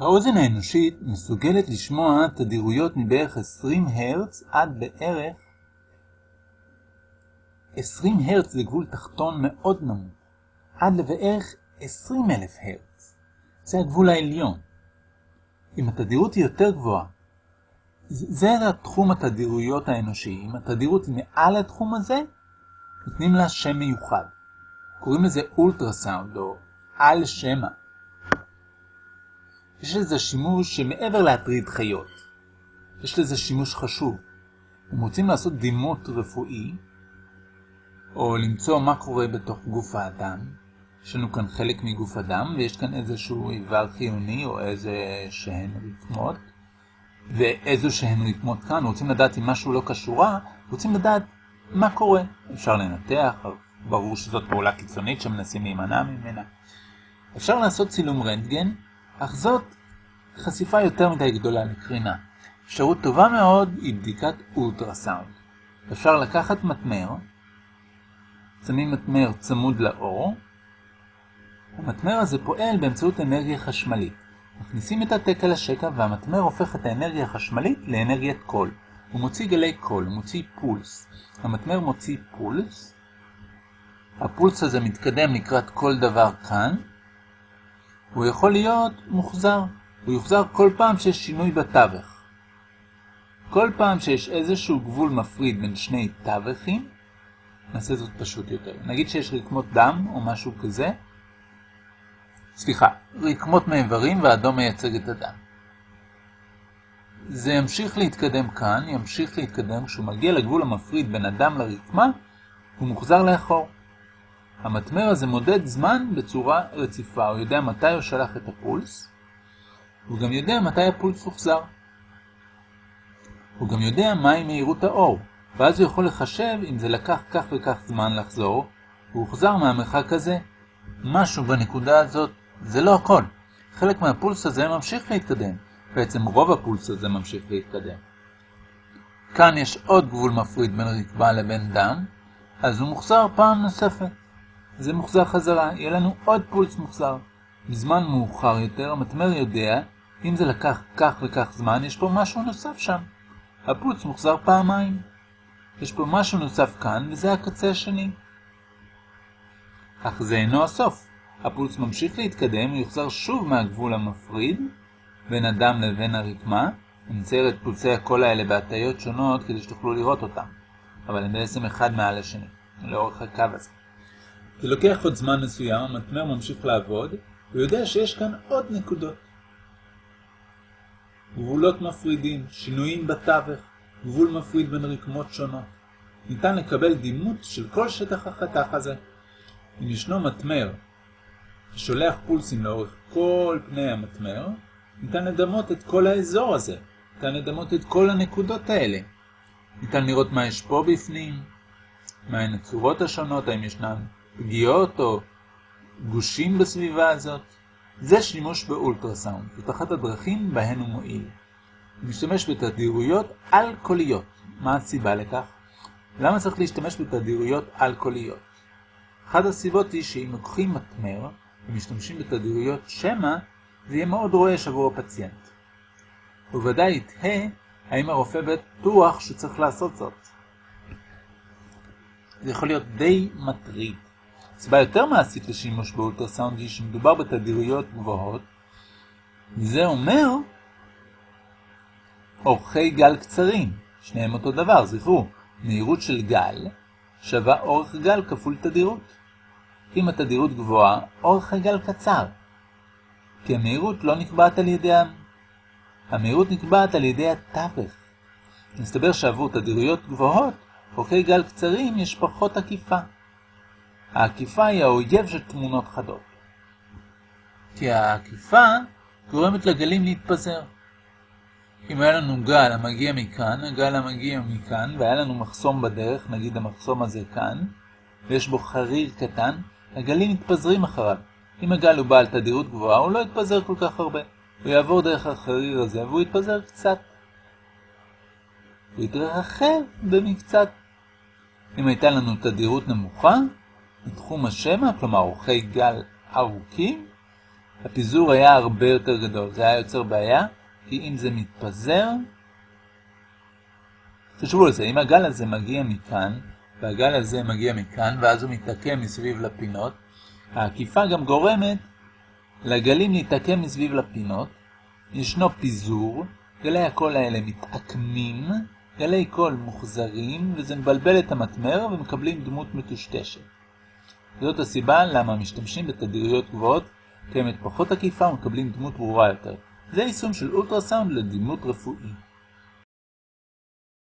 האוזן האנושית מסוגלת לשמוע תדירויות מבערך 20 הרץ עד בערך 20 הרץ לגבול תחתון מאוד נמוך, עד לבערך 20 אלף הרץ. זה הגבול העליון. אם התדירות היא יותר גבוהה, זה התחום התדירויות האנושי. אם התדירות היא מעל התחום הזה, נותנים לה שם מיוחד. קוראים לזה אולטרסאונד או על שמע. יש לזה שימוש שמעבר להטריד חיות. יש לזה שימוש חשוב. אם רוצים לעשות דימות רפואי, או למצוא מה קורה בתוך גוף האדם, יש לנו כאן חלק מגוף אדם, ויש כאן איזשהו איבר חיוני או איזה שהן רקמות, ואיזו שהן רקמות כאן, רוצים לדעת אם משהו לא קשורה, רוצים לדעת מה קורה. אפשר לנתח, ברור שזאת פעולה קיצונית שמנסים להימנע ממנה. אפשר לעשות צילום רנטגן, אך זאת חשיפה יותר מדי גדולה לקרינה. אפשרות טובה מאוד היא בדיקת אולטרסאונד. אפשר לקחת מטמר, שמים מטמר צמוד לאור, המטמר הזה פועל באמצעות אנרגיה חשמלית. מכניסים את התק על השקע והמטמר הופך את האנרגיה החשמלית לאנרגיית קול. הוא מוציא גלי קול, הוא מוציא פולס. המתמר מוציא פולס, הפולס הזה מתקדם לקראת כל דבר כאן, הוא יכול להיות מוחזר. הוא יוחזר כל פעם שיש שינוי בתווך. כל פעם שיש איזשהו גבול מפריד בין שני תווכים, נעשה זאת פשוט יותר. נגיד שיש רקמות דם או משהו כזה, סליחה, רקמות מאיברים והאדום מייצג את הדם. זה ימשיך להתקדם כאן, ימשיך להתקדם, כשהוא מגיע לגבול המפריד בין הדם לרקמה, הוא מוחזר לאחור. המטמר הזה מודד זמן בצורה רציפה, הוא יודע מתי הוא שלח את הפולס, הוא גם יודע מתי הפולס הוחזר. הוא גם יודע מהי מהירות האור, ואז הוא יכול לחשב אם זה לקח כך וכך זמן לחזור, הוא הוחזר מהמרחק הזה. משהו בנקודה הזאת, זה לא הכל. חלק מהפולס הזה ממשיך להתקדם, בעצם רוב הפולס הזה ממשיך להתקדם. כאן יש עוד גבול מפריד בין רקבה לבין דם, אז הוא מוחזר פעם נוספת. זה מוחזר חזרה, יהיה לנו עוד פולס מוחזר. בזמן מאוחר יותר, המטמר יודע, אם זה לקח כך וכך זמן, יש פה משהו נוסף שם. הפולס מוחזר פעמיים. יש פה משהו נוסף כאן, וזה הקצה השני. אך זה אינו הסוף. הפולס ממשיך להתקדם, ויוחזר שוב מהגבול המפריד בין הדם לבין הרקמה. נצייר את פולסי הקול האלה בהטיות שונות כדי שתוכלו לראות אותם, אבל הם בעצם אחד מעל השני, לאורך הקו הזה. זה לוקח עוד זמן מסוים, המטמר ממשיך לעבוד, הוא יודע שיש כאן עוד נקודות. גבולות מפרידים, שינויים בתווך, גבול מפריד בין רקמות שונות. ניתן לקבל דימות של כל שטח החתך הזה. אם ישנו מטמר ששולח פולסים לאורך כל פני המטמר, ניתן לדמות את כל האזור הזה. ניתן לדמות את כל הנקודות האלה. ניתן לראות מה יש פה בפנים, מהן הצורות השונות, האם ישנן פגיעות או גושים בסביבה הזאת. זה שימוש באולטרסאונד, זאת אחת הדרכים בהן הוא מועיל. הוא משתמש בתדירויות על-קוליות. מה הסיבה לכך? למה צריך להשתמש בתדירויות על-קוליות? אחת הסיבות היא שאם לוקחים מטמר ומשתמשים בתדירויות שמע, זה יהיה מאוד רועש עבור הפציינט. הוא ודאי יתהה האם הרופא בטוח שצריך לעשות זאת. זה יכול להיות די מטריד. סיבה יותר מעשית לשימוש באולטרסאונד היא שמדובר בתדירויות גבוהות. זה אומר אורכי גל קצרים, שניהם אותו דבר, זכרו, מהירות של גל שווה אורך גל כפול תדירות. אם התדירות גבוהה, אורך הגל קצר, כי המהירות לא נקבעת על ידי ה... המהירות נקבעת על ידי התווך. מסתבר שעבור תדירויות גבוהות, אורכי גל קצרים יש פחות עקיפה. העקיפה היא האויב של תמונות חדות. כי העקיפה גורמת לגלים להתפזר. אם היה לנו גל המגיע מכאן, הגל המגיע מכאן, והיה לנו מחסום בדרך, נגיד המחסום הזה כאן, ויש בו חריר קטן, הגלים מתפזרים אחריו. אם הגל הוא בעל תדירות גבוהה, הוא לא יתפזר כל כך הרבה. הוא יעבור דרך החריר הזה, והוא יתפזר קצת. הוא יתרחב במקצת. אם הייתה לנו תדירות נמוכה, בתחום השמע, כלומר אורכי גל ארוכים, הפיזור היה הרבה יותר גדול. זה היה יוצר בעיה, כי אם זה מתפזר, תשבו לזה, אם הגל הזה מגיע מכאן, והגל הזה מגיע מכאן, ואז הוא מתעקם מסביב לפינות, העקיפה גם גורמת לגלים להתעקם מסביב לפינות, ישנו פיזור, גלי הקול האלה מתעקמים, גלי קול מוחזרים, וזה מבלבל את המטמר ומקבלים דמות מטושטשת. זאת הסיבה למה משתמשים בתדירויות גבוהות, קיימת פחות עקיפה ומקבלים דמות ברורה יותר. זה יישום של אולטרסאונד לדימות רפואי.